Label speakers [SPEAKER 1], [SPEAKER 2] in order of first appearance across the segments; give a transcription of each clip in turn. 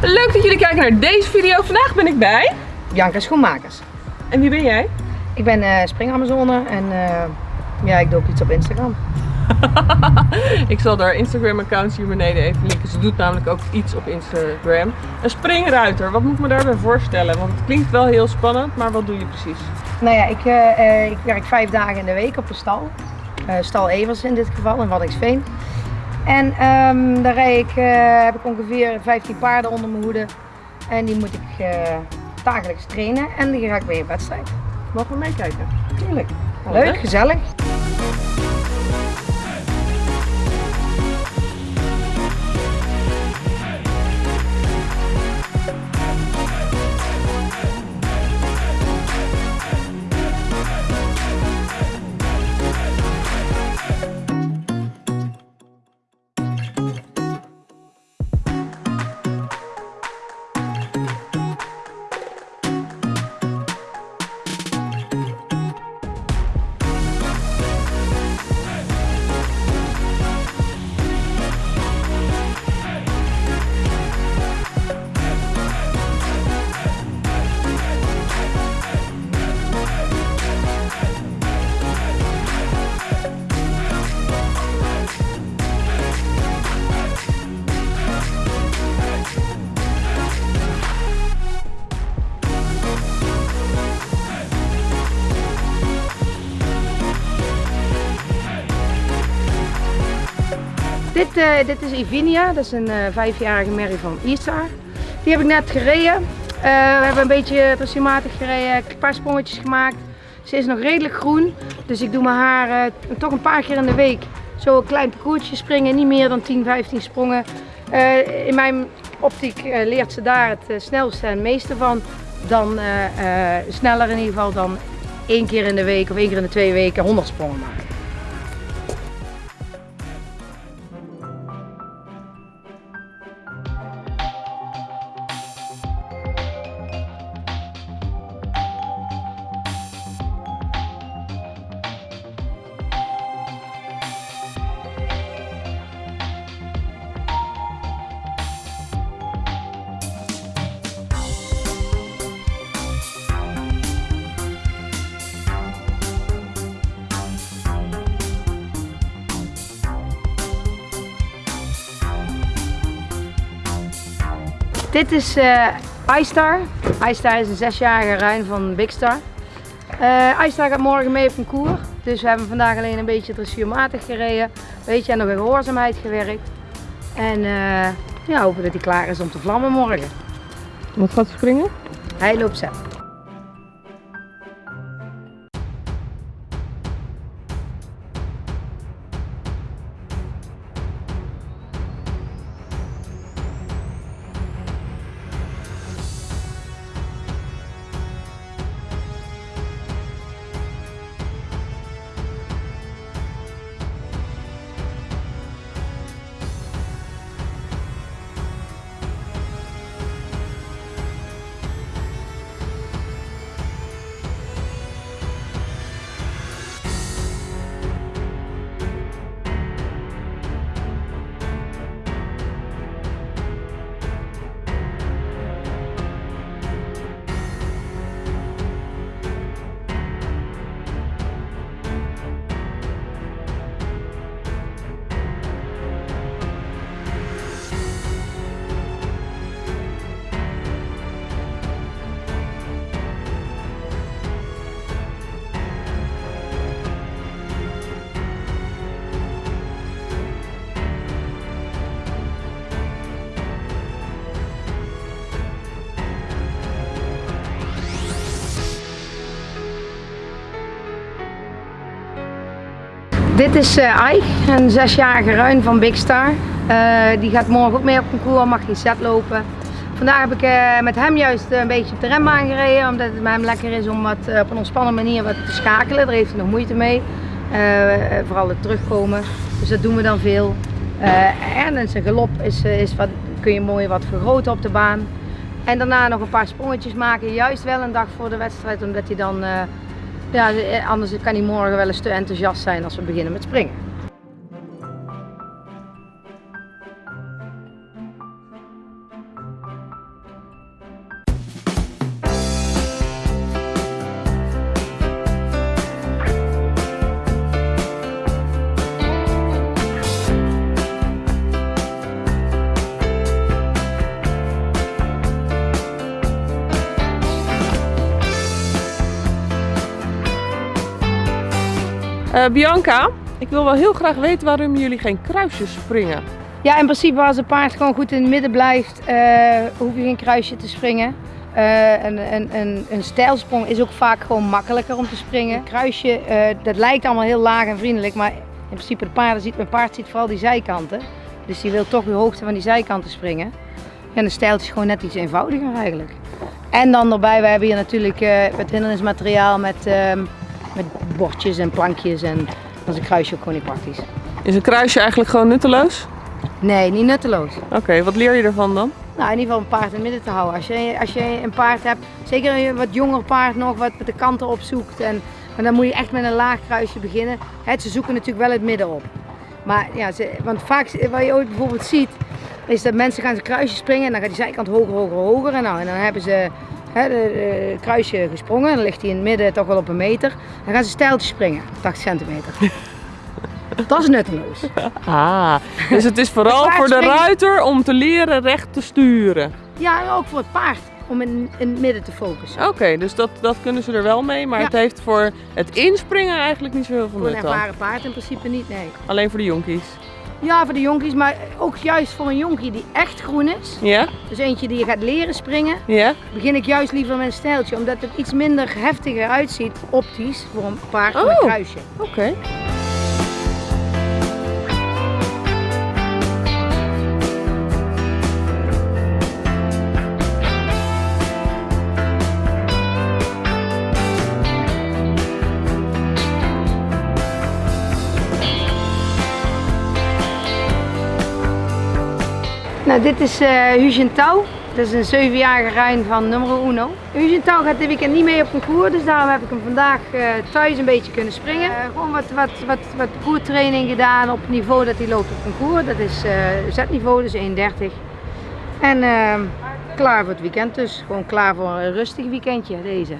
[SPEAKER 1] Leuk dat jullie kijken naar deze video. Vandaag ben ik bij.
[SPEAKER 2] Bianca Schoenmakers.
[SPEAKER 1] En wie ben jij?
[SPEAKER 2] Ik ben eh springamazone en eh, ja, ik doe ook iets op Instagram.
[SPEAKER 1] ik zal haar Instagram account hier beneden even linken. Ze doet namelijk ook iets op Instagram. Een springruiter, wat moet ik me daarbij voorstellen? Want het klinkt wel heel spannend, maar wat doe je precies?
[SPEAKER 2] Nou ja, ik, eh, ik werk vijf dagen in de week op de stal. Eh, stal Evers in dit geval, in Waddinxveen. En ehm, daar ik, eh, heb ik ongeveer 15 paarden onder mijn hoede. En die moet ik eh, dagelijks trainen en die ga ik mee op wedstrijd.
[SPEAKER 1] Mogen we meekijken?
[SPEAKER 2] Tuurlijk.
[SPEAKER 1] Oh,
[SPEAKER 2] leuk. gezellig. Dit, eh, dit is Ivinia, dat is een eh, vijfjarige merrie van Isar. Die heb ik net gereden. Eh, we hebben een beetje dressuurmatig gereden, een paar sprongetjes gemaakt. Ze is nog redelijk groen, dus ik doe mijn haar toch een paar keer in de week zo een klein parcoursje springen, niet meer dan 10, 15 sprongen. In mijn optiek leert ze daar het snelste en meeste van. Dan sneller in ieder geval dan één keer in de week of één keer in de twee weken 100 sprongen maken. Dit is eh iStar. iStar is een zesjarige ruin van Big Star. Eh iStar gaat morgen mee op concours. Dus we hebben vandaag alleen een beetje dressuurmatig gereden. Weet je, en nog in gehoorzaamheid gewerkt. En eh, ja, hopen dat hij klaar is om te vlammen morgen.
[SPEAKER 1] Wat gaat springen?
[SPEAKER 2] Hij loopt zelf. Dit is eh Ike, een zesjarige ruin van Big Star. Eh, die gaat morgen ook mee op concours, mag geen set lopen. Vandaag heb ik eh, met hem juist een beetje op de rem aangereden, omdat het met hem lekker is om wat, op een ontspannen manier wat te schakelen. Daar heeft hij nog moeite mee. Vooral het terugkomen. Dus dat doen we dan veel. En zijn galop is, is wat, kun je mooi wat vergroten op de baan. En daarna nog een paar sprongetjes maken, juist wel een dag voor de wedstrijd, omdat hij dan, ja, eh, anders kan hij morgen wel eens te enthousiast zijn als we beginnen met springen.
[SPEAKER 1] Eh, Bianca, ik wil wel heel graag weten waarom jullie geen kruisjes springen.
[SPEAKER 2] Ja, in principe als het paard gewoon goed in het midden blijft, eh, hoef je geen kruisje te springen. Uh, een, een, een, een stijlsprong is ook vaak gewoon makkelijker om te springen. Een kruisje, dat lijkt allemaal heel laag en vriendelijk, maar in principe de paarden ziet, mijn paard ziet vooral die zijkanten. Dus die wil toch de hoogte van die zijkanten springen. En een stijltje is gewoon net iets eenvoudiger eigenlijk. En dan erbij, we hebben hier natuurlijk het hindernismateriaal met, met bordjes en plankjes en dan is een kruisje ook gewoon niet praktisch.
[SPEAKER 1] Is een kruisje eigenlijk gewoon nutteloos?
[SPEAKER 2] Nee, niet nutteloos.
[SPEAKER 1] Oké, wat leer je ervan dan?
[SPEAKER 2] Nou, in ieder geval een paard in het midden te houden. Als je, als je een paard hebt, zeker een wat jonger paard nog, wat de kanten opzoekt. En, maar dan moet je echt met een laag kruisje beginnen. He, ze zoeken natuurlijk wel het midden op. Maar ja, ze, want vaak, wat je ooit bijvoorbeeld ziet, is dat mensen gaan ze kruisje springen en dan gaat die zijkant hoger, hoger, hoger. En, nou, en dan hebben ze het kruisje gesprongen, dan ligt hij in het midden toch wel op een meter. Dan gaan ze stijltjes springen, 80 centimeter. Dat is nutteloos.
[SPEAKER 1] Ah, dus het is vooral voor de ruiter om te leren recht te sturen.
[SPEAKER 2] Ja, en ook voor het paard om in, in het midden te focussen.
[SPEAKER 1] Oké, dus dat, dat kunnen ze er wel mee, maar ja. het heeft voor het inspringen eigenlijk niet zo heel veel
[SPEAKER 2] nut
[SPEAKER 1] Voor
[SPEAKER 2] een ervaren paard in principe niet, nee.
[SPEAKER 1] Alleen voor de jonkies?
[SPEAKER 2] Ja, voor de jonkies, maar ook juist voor een jonkie die echt groen is.
[SPEAKER 1] Ja.
[SPEAKER 2] Dus eentje die je gaat leren springen.
[SPEAKER 1] Ja.
[SPEAKER 2] Begin ik juist liever met een stijltje, omdat het iets minder heftiger uitziet optisch voor een paard
[SPEAKER 1] oh.
[SPEAKER 2] met een kruisje.
[SPEAKER 1] Oké. Okay.
[SPEAKER 2] Dit is uh, Hugin Touw. Dat is een 7-jarige ruin van nummer uno. Hugin Touw gaat dit weekend niet mee op concours, dus daarom heb ik hem vandaag uh, thuis een beetje kunnen springen. Uh, gewoon wat, wat, wat, wat parcourstraining gedaan op het niveau dat hij loopt op concours. Dat is Z-niveau, dus 1,30. En ehm, klaar voor het weekend dus. Gewoon klaar voor een rustig weekendje deze.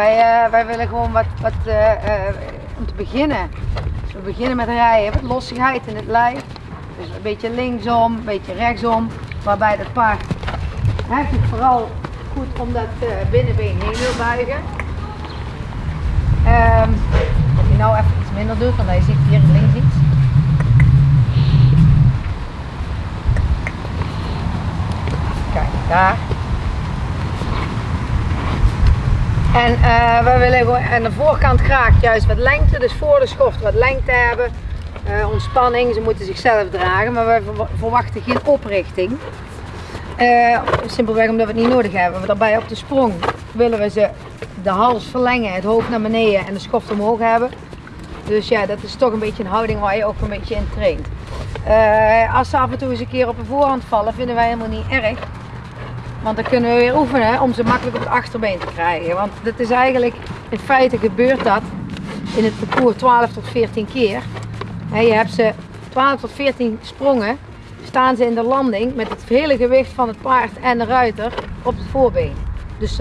[SPEAKER 2] Wij, uh, wij willen gewoon wat, wat uh, uh, om te beginnen. Dus we beginnen met rijden, wat lossigheid in het lijf. Dus een beetje linksom, een beetje rechtsom. Waarbij het paard heft het vooral goed om dat binnenbeen heen wil buigen. Um, als je nou even iets minder doet, want hij ziet hier links iets. Kijk, daar. En uh, we willen aan de voorkant graag juist wat lengte, dus voor de schoft wat lengte hebben. Uh, ontspanning, ze moeten zichzelf dragen, maar we verwachten geen oprichting. Uh, simpelweg omdat we het niet nodig hebben. Daarbij op de sprong willen we ze de hals verlengen, het hoofd naar beneden en de schoft omhoog hebben. Dus ja, dat is toch een beetje een houding waar je ook een beetje in traint. als ze af en toe eens een keer op een voorhand vallen, vinden wij helemaal niet erg. Want dan kunnen we weer oefenen om ze makkelijk op het achterbeen te krijgen. Want dat is eigenlijk, in feite gebeurt dat in het parcours 12 tot 14 keer. Je hebt ze 12 tot 14 sprongen, staan ze in de landing met het hele gewicht van het paard en de ruiter op het voorbeen. Dus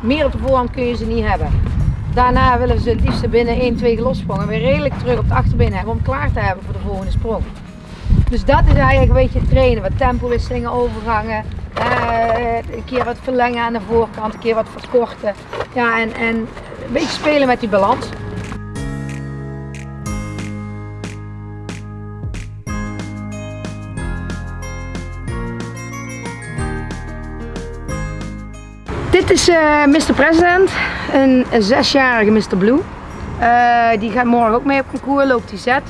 [SPEAKER 2] meer op de voorhand kun je ze niet hebben. Daarna willen ze het liefst binnen 1, 2 lossprongen weer redelijk terug op het achterbeen hebben om klaar te hebben voor de volgende sprong. Dus dat is eigenlijk een beetje trainen, wat tempowisselingen, overgangen, uh, een keer wat verlengen aan de voorkant, een keer wat verkorten. Ja, en, en een beetje spelen met die balans. Dit is uh, Mr. President, een, zesjarige Mr. Blue. Uh, die gaat morgen ook mee op concours, loopt die zet.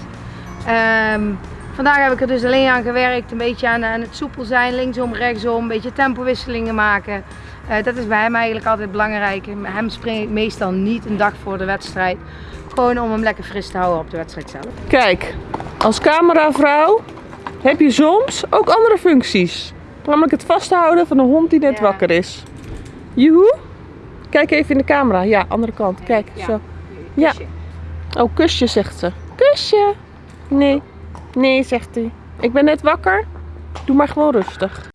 [SPEAKER 2] Um, Vandaag heb ik er dus alleen aan gewerkt, een beetje aan, aan het soepel zijn, linksom, rechtsom, een beetje tempowisselingen maken. Uh, dat is bij hem eigenlijk altijd belangrijk. Hem spring ik meestal niet een dag voor de wedstrijd. Gewoon om hem lekker fris te houden op de wedstrijd zelf.
[SPEAKER 1] Kijk, als cameravrouw heb je soms ook andere functies. Namelijk het vasthouden van een hond die net ja. wakker is. Joehoe. Kijk even in de camera. Ja, andere kant. Kijk,
[SPEAKER 2] ja.
[SPEAKER 1] zo. Ja. Oh, kusje zegt ze. Kusje. Nee. Nee, zegt hij. Ik ben net wakker. Doe maar gewoon rustig.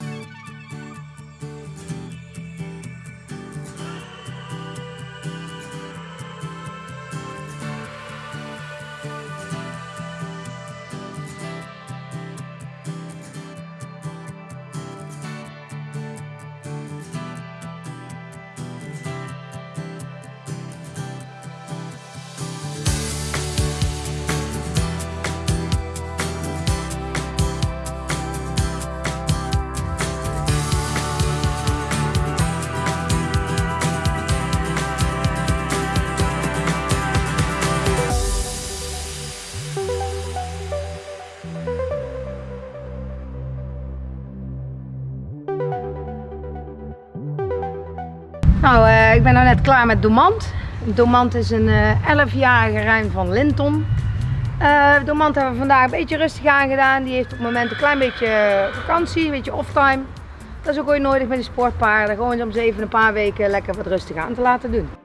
[SPEAKER 2] Ben nou net klaar met Domant. Domant is een eh 11-jarige ruim van Linton. Eh Domant hebben we vandaag een beetje rustig aangedaan. Die heeft op het moment een klein beetje vakantie, een beetje offtime. Dat is ook ooit nodig met die sportpaarden. Gewoon om ze even een paar weken lekker wat rustig aan te laten doen.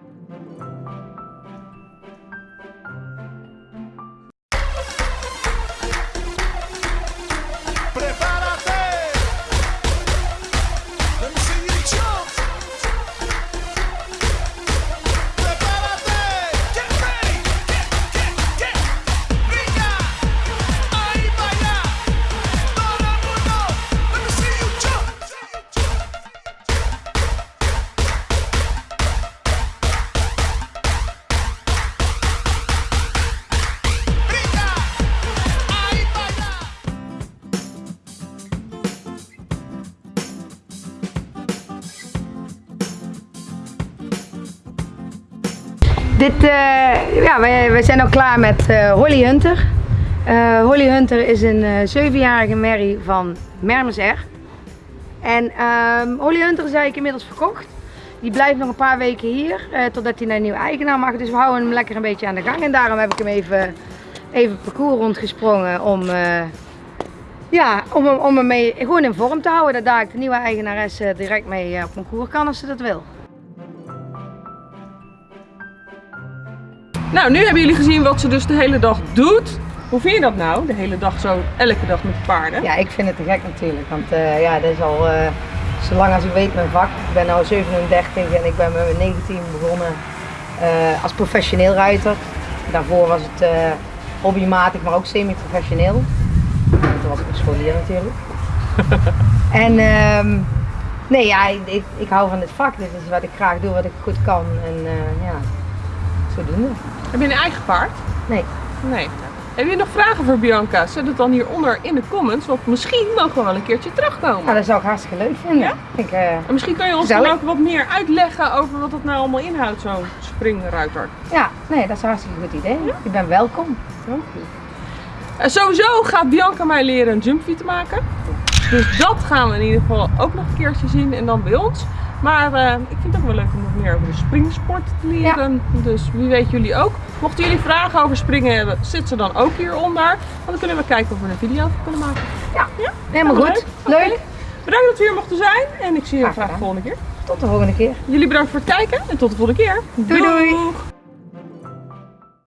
[SPEAKER 2] Dit, eh, ja, wij, wij zijn al klaar met eh, Holly Hunter. Eh, Holly Hunter is een zevenjarige merrie van Mermes R. En ehm, Holly Hunter is eigenlijk inmiddels verkocht. Die blijft nog een paar weken hier, totdat hij naar een nieuwe eigenaar mag. Dus we houden hem lekker een beetje aan de gang. En daarom heb ik hem even, even parcours rondgesprongen om, ja, om, om hem mee, gewoon in vorm te houden. Dat daar de nieuwe eigenares direct mee op concours kan als ze dat wil.
[SPEAKER 1] Nou, nu hebben jullie gezien wat ze dus de hele dag doet. Hoe vind je dat nou, de hele dag zo, elke dag met de paarden?
[SPEAKER 2] Ja, ik vind het te gek natuurlijk. Want eh, ja, dat is al eh, zolang als ik weet mijn vak. Ik ben nu 37 en ik ben met mijn 19 begonnen eh, als professioneel ruiter. Daarvoor was het hobbymatig, maar ook semi-professioneel. En Toen was ik een scholier natuurlijk. en ehm, nee, ja, ik, ik, ik hou van dit vak. Dit is wat ik graag doe, wat ik goed kan. En ja, zodoende.
[SPEAKER 1] Heb je een eigen paard?
[SPEAKER 2] Nee.
[SPEAKER 1] Nee. Heb je nog vragen voor Bianca? Zet het dan hieronder in de comments, want misschien mogen we wel een keertje terugkomen.
[SPEAKER 2] Nou, dat zou ik hartstikke leuk vinden.
[SPEAKER 1] Ja?
[SPEAKER 2] Ik, eh,
[SPEAKER 1] En misschien kan je ons dan ook wat meer uitleggen over wat het nou allemaal inhoudt, zo'n springruiter.
[SPEAKER 2] ja, nee, dat is een hartstikke goed idee. Je bent welkom.
[SPEAKER 1] Dank je. En sowieso gaat Bianca mij leren een jumpfeed te maken. Dus dat gaan we in ieder geval ook nog een keertje zien en dan bij ons. Maar eh, ik vind het ook wel leuk om nog meer over de springsport te leren. Dus wie weet jullie ook. Mochten jullie vragen over springen hebben, zet ze dan ook hieronder. Want dan kunnen we kijken of we er een video van kunnen maken.
[SPEAKER 2] Ja,
[SPEAKER 1] Ja?
[SPEAKER 2] helemaal goed.
[SPEAKER 1] leuk. Bedankt dat we hier mochten zijn en ik zie jullie
[SPEAKER 2] Graag
[SPEAKER 1] graag de volgende keer.
[SPEAKER 2] Tot de volgende keer.
[SPEAKER 1] Jullie bedankt voor het kijken en tot de volgende keer.
[SPEAKER 2] Doei, doei.